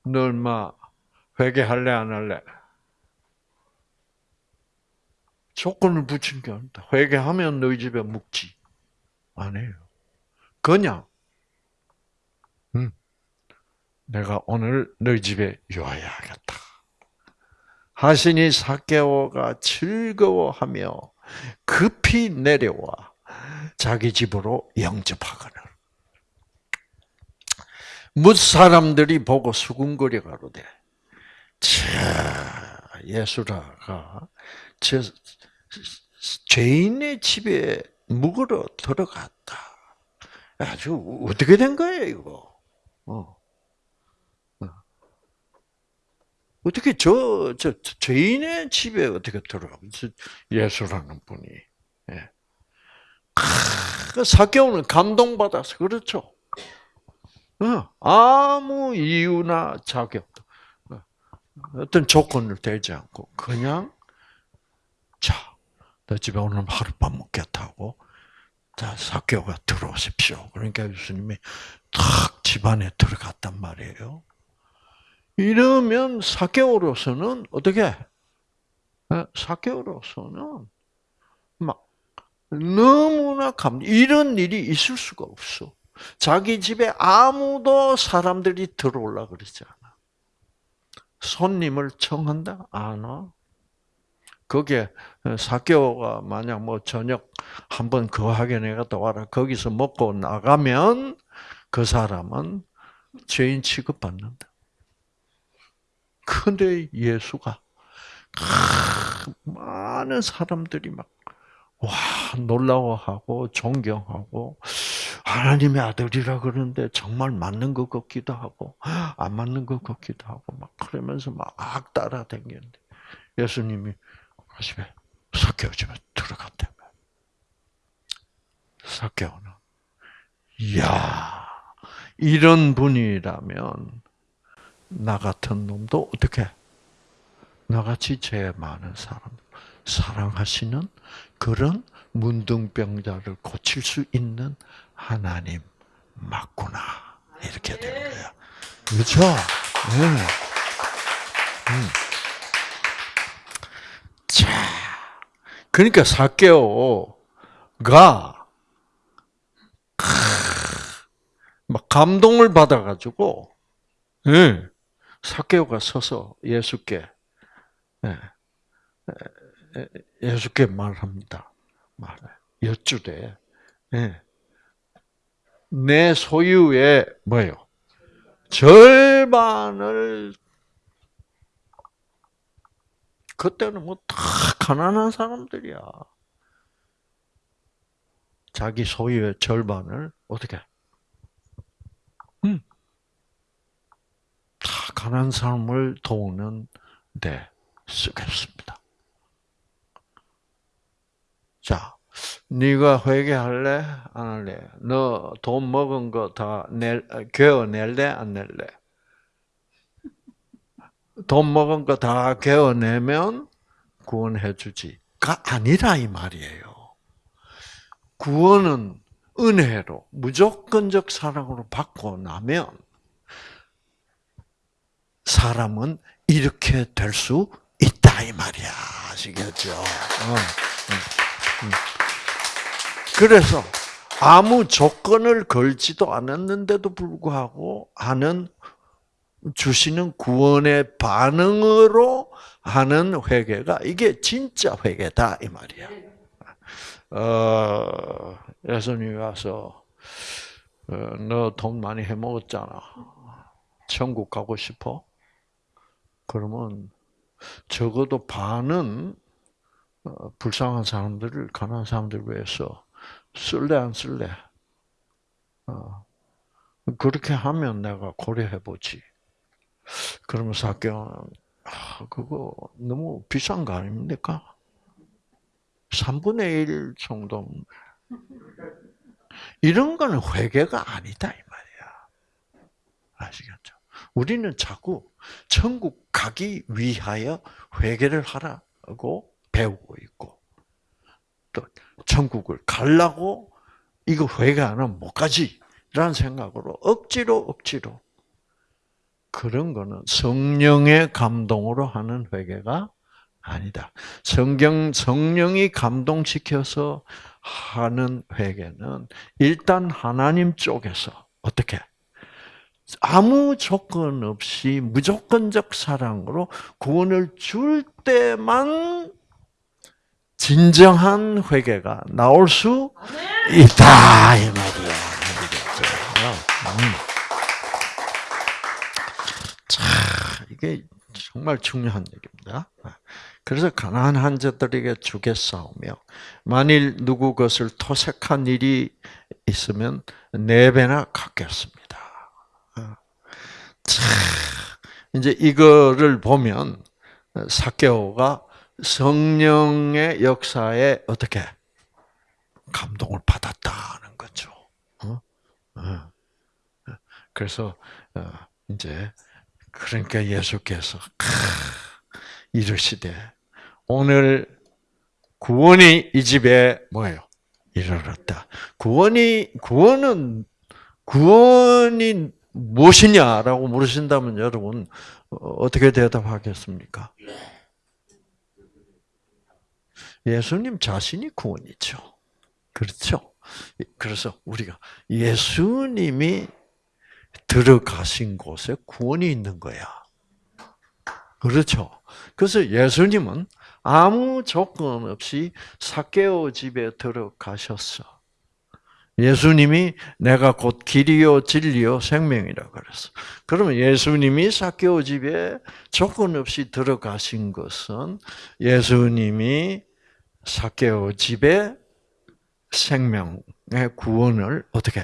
너 얼마 회개할래 안 할래? 조건을 붙인 게 아니다. 회개하면 너희 집에 묵지. 안 해요. 그냥 내가 오늘 너희 집에 요하야겠다. 하시니 사개오가 즐거워하며 급히 내려와 자기 집으로 영접하거늘. 뭇 사람들이 보고 수군거려 가로되, 자 예수라가 저 죄인의 집에 묵으러 들어갔다. 아주 어떻게 된 거예요 이거? 어. 어떻게 저, 저, 죄인의 집에 어떻게 들어가? 예수라는 분이. 예. 그 사개오는 감동받아서, 그렇죠? 어, 아무 이유나 자격, 어, 어떤 조건을 대지 않고, 그냥, 자, 너 집에 오늘 하룻밤 묵겠다고, 자, 사교가 들어오십시오. 그러니까 예수님이 탁 집안에 들어갔단 말이에요. 이러면 사교로서는 어떻게? 사교로서는 막 너무나 감 이런 일이 있을 수가 없어. 자기 집에 아무도 사람들이 들어올라 그러지 않아. 손님을 청한다? 안 와. 거기에 사교가 만약 뭐 저녁 한번 거하게 내가 와라. 거기서 먹고 나가면 그 사람은 죄인 취급받는다. 근데 예수가 많은 사람들이 막 와, 놀라워하고 존경하고 하나님의 아들이라 그러는데 정말 맞는 것 같기도 하고 안 맞는 것 같기도 하고 막 그러면서 막 따라다녔는데 예수님이 집에 사개오 집에 들어갔다며. 사개오는 이야 이런 분이라면 나 같은 놈도 어떻게 나같이 죄 많은 사람 사랑하시는 그런 문둥병자를 고칠 수 있는 하나님 맞구나 이렇게 되는 거야. 그렇죠? 네. 음. 자, 그러니까 사개오가 막 감동을 받아가지고 예, 사개오가 서서 예수께 예, 예수께 말합니다. 말해 여쭈되 예, 내 소유의 뭐요? 절반을 그때는 뭐 다 가난한 사람들이야. 자기 소유의 절반을 어떻게? 음, 다 가난한 사람을 도우는 데 쓰겠습니다. 자, 네가 회개할래? 안 할래? 너 돈 먹은 거 다 낼, 개어낼래? 안 낼래? 돈 먹은 거다 개어내면 구원해 주지가 아니라 이 말이에요. 구원은 은혜로 무조건적 사랑으로 받고 나면 사람은 이렇게 될 수 있다 이 말이야. 아시겠죠? 어, 그래서 아무 조건을 걸지도 않았는데도 불구하고 하는 주시는 구원의 반응으로 하는 회개가 이게 진짜 회개다 이 말이야. 어, 예수님이 와서 어, 너돈 많이 해먹었잖아. 천국 가고 싶어? 그러면 적어도 반은 어, 불쌍한 사람들을 가난한 사람들 위해서 쓸래 안 쓸래? 어, 그렇게 하면 내가 고려해 보지. 그러면 사교는 아, 그거 너무 비싼 거 아닙니까? 3분의 1 정도. 이런 거는 회개가 아니다, 이 말이야. 아시겠죠? 우리는 자꾸 천국 가기 위하여 회개를 하라고 배우고 있고, 또 천국을 가려고 이거 회개 안 하면 못 가지. 라는 생각으로 억지로 억지로 그런 거는 성령의 감동으로 하는 회개가 아니다. 성경 성령이 감동시켜서 하는 회개는 일단 하나님 쪽에서 어떻게 아무 조건 없이 무조건적 사랑으로 구원을 줄 때만 진정한 회개가 나올 수 있다 이 말이야. 음. 자, 이게 정말 중요한 얘기입니다. 그래서 가난한 자들에게 주겠사오며 만일 누구 것을 토색한 일이 있으면 네 배나 갚겠습니다. 자, 이제 이거를 보면 사개오가 성령의 역사에 어떻게 감동을 받았다는 거죠. 어? 어. 그래서 어, 이제 그러니까 예수께서 이르시되 오늘 구원이 이 집에 뭐예요? 이르렀다. 구원이 구원은 구원이 무엇이냐라고 물으신다면 여러분 어떻게 대답하겠습니까? 예수님 자신이 구원이죠. 그렇죠? 그래서 우리가 예수님이 들어가신 곳에 구원이 있는 거야. 그렇죠? 그래서 예수님은 아무 조건 없이 사케오 집에 들어가셨어. 예수님이 내가 곧 길이요 진리요 생명이라 그랬어. 그러면 예수님이 사케오 집에 조건 없이 들어가신 것은 예수님이 사케오 집에 생명의 구원을 어떻게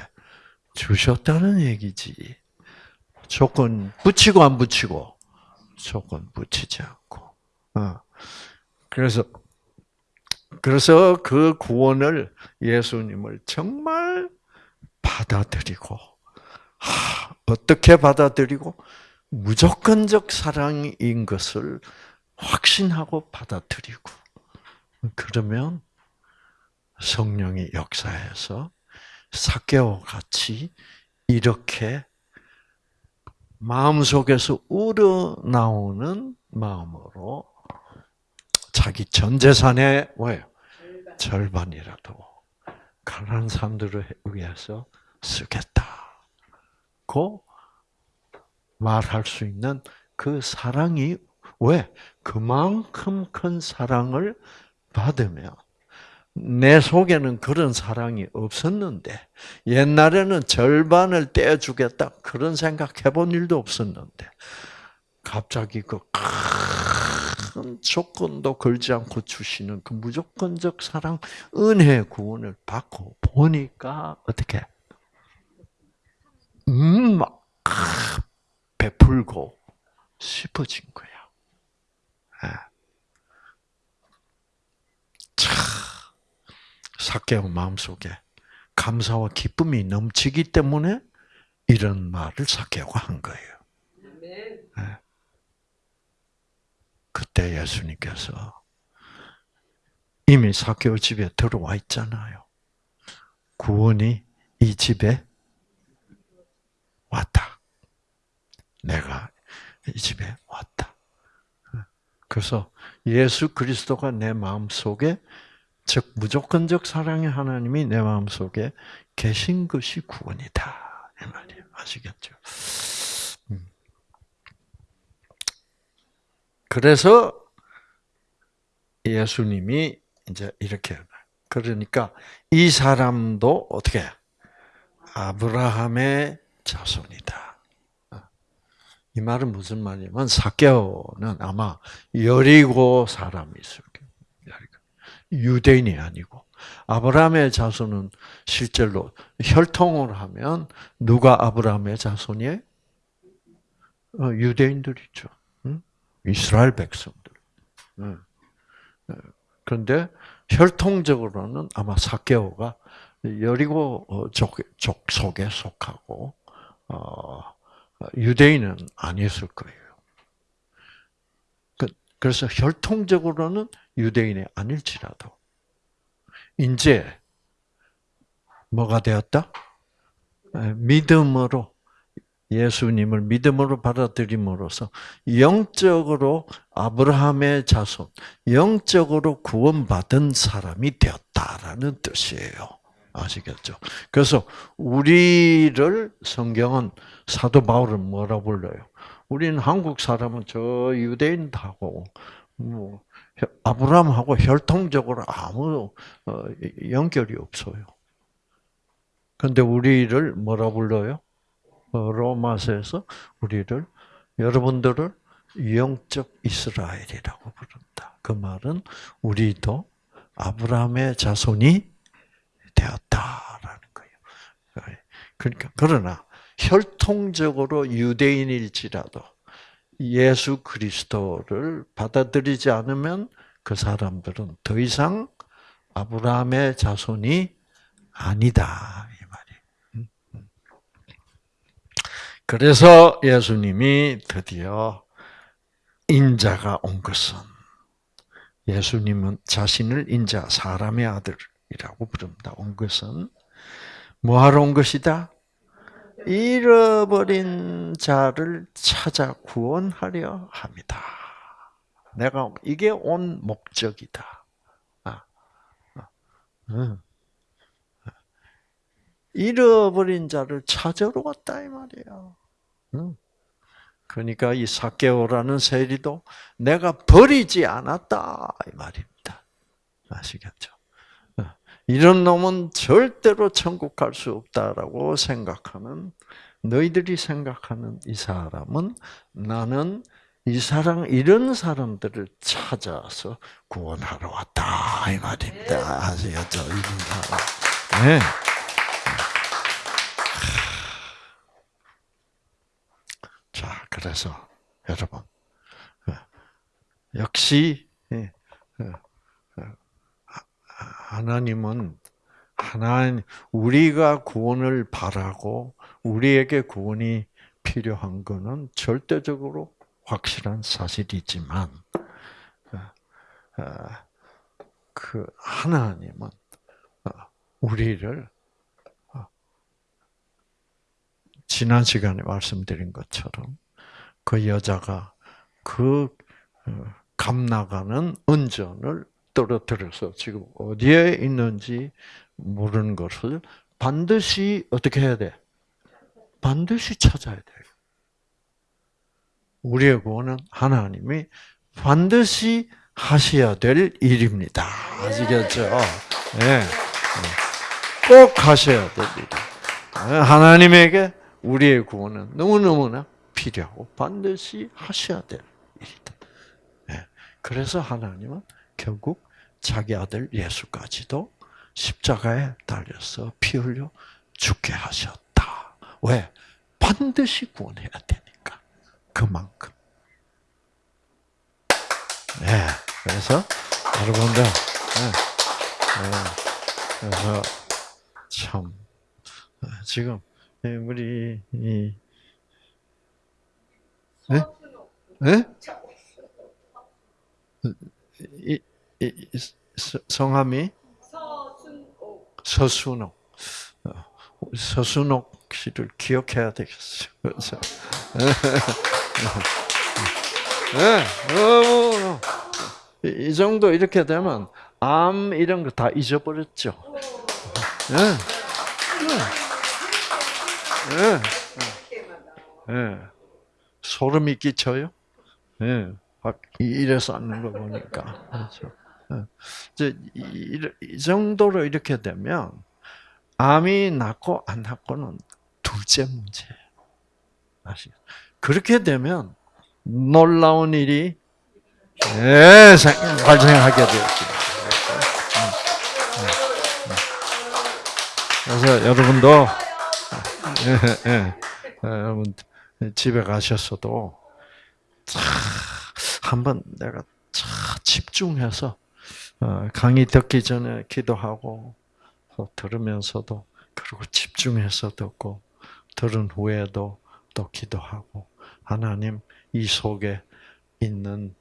주셨다는 얘기지. 조건 붙이고 안 붙이고 조건 붙이지 않고. 어. 그래서 그래서 그 구원을 예수님을 정말 받아들이고 하, 어떻게 받아들이고 무조건적 사랑인 것을 확신하고 받아들이고 그러면 성령이 역사해서 사개와 같이 이렇게 마음속에서 우러나오는 마음으로 자기 전 재산의 뭐예요? 절반이라도 가난한 사람들을 위해서 쓰겠다 고 말할 수 있는 그 사랑이 왜 그만큼 큰 사랑을 받으면 내 속에는 그런 사랑이 없었는데 옛날에는 절반을 떼어주겠다 그런 생각 해본 일도 없었는데 갑자기 그 큰 조건도 걸지 않고 주시는 그 무조건적 사랑 은혜 구원을 받고 보니까 어떻게 음 막 베풀고 싶어진 거야. 참 사케오 마음속에 감사와 기쁨이 넘치기 때문에 이런 말을 사케오가 한 거예요. 그때 예수님께서 이미 사케오 집에 들어와 있잖아요. 구원이 이 집에 왔다. 내가 이 집에 왔다. 그래서 예수 그리스도가 내 마음 속에 즉 무조건적 사랑의 하나님이 내 마음 속에 계신 것이 구원이다 이 말이에요. 아시겠죠? 그래서 예수님이 이제 이렇게 그러니까 이 사람도 어떻게 아브라함의 자손이다. 이 말은 무슨 말이냐면 사개오는 아마 여리고 사람이었을 유대인이 아니고 아브라함의 자손은 실제로 혈통을 하면 누가 아브라함의 자손이에요? 어, 유대인들이죠. 이스라엘 백성들. 그런데 혈통적으로는 아마 사케오가 여리고 어, 족, 족 속에 속하고 어, 유대인은 아니었을 거예요. 그, 그래서 혈통적으로는 유대인이 아닐지라도 이제 뭐가 되었다? 믿음으로 예수님을 믿음으로 받아들임으로써 영적으로 아브라함의 자손, 영적으로 구원받은 사람이 되었다라는 뜻이에요. 아시겠죠? 그래서 우리를 성경은 사도 바울은 뭐라 불러요? 우리는 한국 사람은 저 유대인하고 뭐 아브라함하고 혈통적으로 아무 어, 연결이 없어요. 근데 우리를 뭐라 불러요? 어, 로마서에서 우리를 여러분들을 영적 이스라엘이라고 부른다. 그 말은 우리도 아브라함의 자손이 되었다라는 거예요. 그러니까 그러나 혈통적으로 유대인일지라도 예수 그리스도를 받아들이지 않으면 그 사람들은 더 이상 아브라함의 자손이 아니다 이 말이에요. 음, 음. 그래서 예수님이 드디어 인자가 온 것은 예수님은 자신을 인자 사람의 아들 자이라고 부릅니다. 온 것은 뭐하러 온 것이다? 잃어버린 자를 찾아 구원하려 합니다. 내가 이게 온 목적이다. 아, 아, 응. 잃어버린 자를 찾으러 왔다 이 말이야. 응. 그러니까 이 사개오라는 세리도 내가 버리지 않았다 이 말입니다. 아시겠죠? 이런 놈은 절대로 천국 갈 수 없다라고 생각하는 너희들이 생각하는 이 사람은 나는 이 사람 이런 사람들을 찾아서 구원하러 왔다 이 말입니다. 아시겠죠? 이런 사람. 네. 자, 그래서 여러분. 역시 예, 하나님은 하나님 우리가 구원을 바라고 우리에게 구원이 필요한 것은 절대적으로 확실한 사실이지만 어, 어, 그 하나님은 어, 우리를 지난 시간에 말씀드린 것처럼 그 여자가 그 감나가는 은전을 떨어뜨려서 지금 어디에 있는지 모르는 것을 반드시 어떻게 해야 돼? 반드시 찾아야 돼요. 우리의 구원은 하나님이 반드시 하셔야 될 일입니다. 아시겠죠? 네. 꼭 하셔야 될 일. 하나님에게 우리의 구원은 너무너무나 필요하고 반드시 하셔야 될 일이다. 네. 그래서 하나님은 결국 자기 아들 예수까지도 십자가에 달려서 피 흘려 죽게 하셨다. 왜? 반드시 구원해야 되니까. 그만큼. 네. 그래서 여러분들, 네. 네. 그래서 참 지금 우리 이 네? 네? 이, 이, 성함이 서순옥. 어, 서순옥 씨를 기억해야 되겠어요. 네, 어, 이 정도 이렇게 되면 암 이런 거 다 잊어버렸죠. 네. 네. 네. 소름이 끼쳐요. 네. 이래서 앉는 거 보니까. 그렇죠. 이제 이 정도로 이렇게 되면 암이 낫고 안 낫고는 둘째 문제예요. 아시죠? 그렇게 되면 놀라운 일이 예, 발생하게 되었습니다. 그래서 여러분도 예, 예, 여러분 집에 가셨어도 한번 내가 집중해서 어, 강의 듣기 전에 기도하고 들으면서도 그리고 집중해서 듣고 들은 후에도 또 기도하고 하나님 이 속에 있는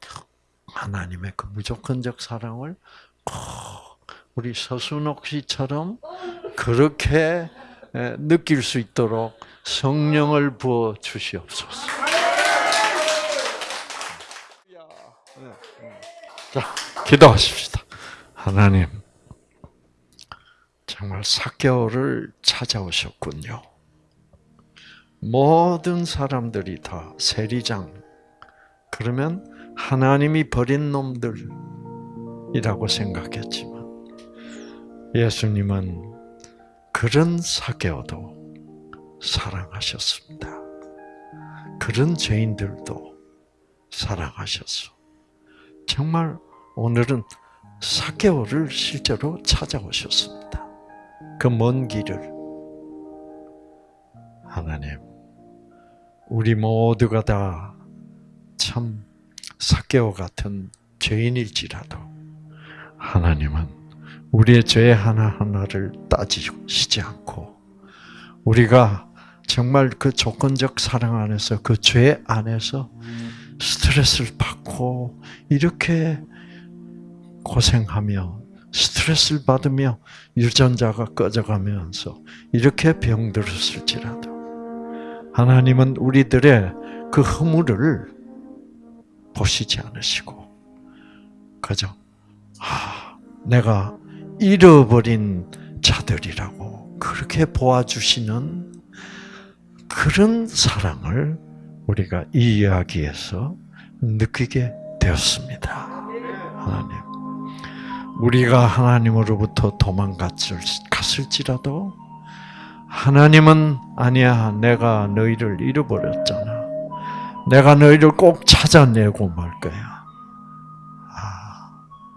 하나님의 그 무조건적 사랑을 꼭 우리 서순옥 씨처럼 그렇게 느낄 수 있도록 성령을 부어 주시옵소서. 자, 기도하십시다. 하나님, 정말 사개월을 찾아오셨군요. 모든 사람들이 다 세리장, 그러면 하나님이 버린 놈들이라고 생각했지만, 예수님은 그런 사개오도 사랑하셨습니다. 그런 죄인들도 사랑하셨어. 정말 오늘은 사개월을 실제로 찾아오셨습니다. 그 먼 길을 하나님, 우리 모두가 다 참 사개월 같은 죄인일지라도 하나님은 우리의 죄 하나하나를 따지시지 않고 우리가 정말 그 조건적 사랑 안에서 그 죄 안에서 스트레스를 받고 이렇게 고생하며 스트레스를 받으며 유전자가 꺼져가면서 이렇게 병들었을지라도 하나님은 우리들의 그 허물을 보시지 않으시고 그죠? 아, 내가 잃어버린 자들이라고 그렇게 보아주시는 그런 사랑을 우리가 이 이야기에서 느끼게 되었습니다. 하나님. 우리가 하나님으로부터 도망갔을지라도 하나님은 아니야 내가 너희를 잃어버렸잖아. 내가 너희를 꼭 찾아내고 말 거야.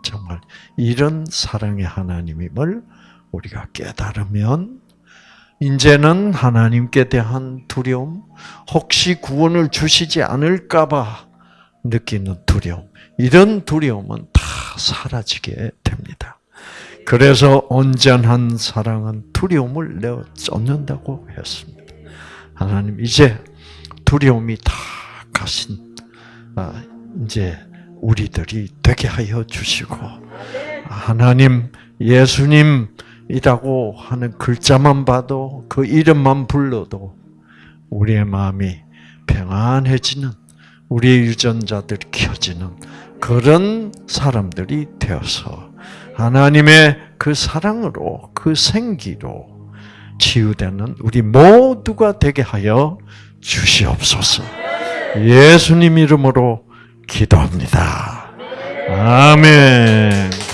아, 정말 이런 사랑의 하나님임을 우리가 깨달으면 이제는 하나님께 대한 두려움, 혹시 구원을 주시지 않을까봐 느끼는 두려움, 이런 두려움은 다 사라지게 됩니다. 그래서 온전한 사랑은 두려움을 내어 쫓는다고 했습니다. 하나님 이제 두려움이 다 가신 아, 이제 우리들이 되게 하여 주시고 하나님 예수님이라고 하는 글자만 봐도 그 이름만 불러도 우리의 마음이 평안해지는 우리의 유전자들이 켜지는 그런 사람들이 되어서 하나님의 그 사랑으로 그 생기로 치유되는 우리 모두가 되게 하여 주시옵소서. 예수님 이름으로 기도합니다. 아멘.